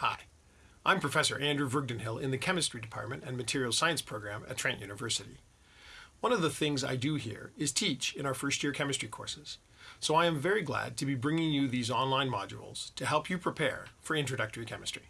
Hi, I'm Professor Andrew Vreugdenhil in the Chemistry Department and Materials Science program at Trent University. One of the things I do here is teach in our first year chemistry courses, so I am very glad to be bringing you these online modules to help you prepare for introductory chemistry.